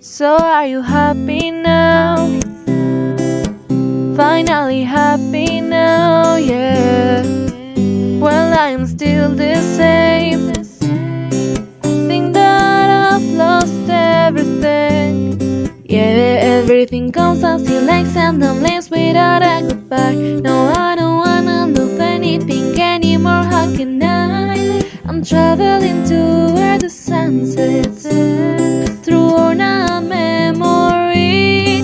So are you happy now? Finally happy now, yeah. Well, I'm still the same. Think that I've lost everything. Yeah, everything comes as you like and leaves without a goodbye. No, I sets through worn out memory.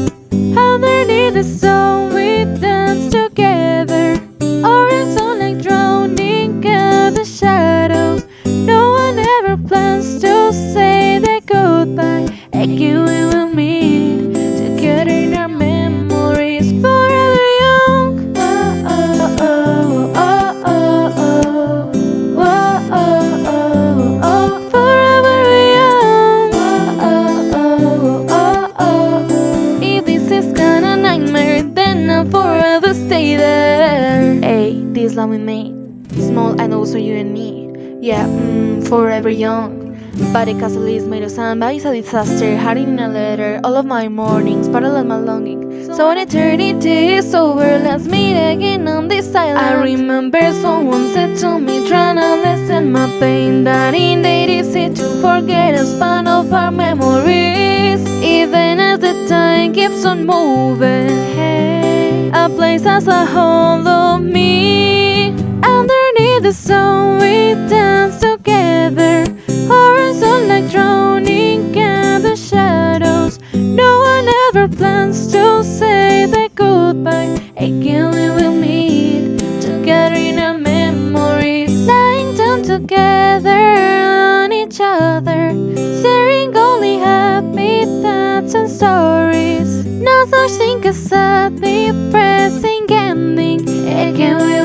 Underneath the sun, we dance together. Or it's all like drowning in the shadows. No one ever plans to say This we made, small and also you and me. Yeah, mm, forever young. But the castle is made of sand, but it's a disaster. Hiding in a letter, all of my mornings, of my longing. So when eternity is over, let's meet again on this island. I remember someone said to me, trying to lessen my pain, that it ain't easy to forget a span of our memories. Even as the time keeps on moving, hey, a place as a hold of me. The sun, we dance together. Horizon like drowning in the shadows. No one ever plans to say that goodbye. Again, we will meet together in our memories. Lying down together on each other. Sharing only happy thoughts and stories. No such thing as a depressing ending. Again,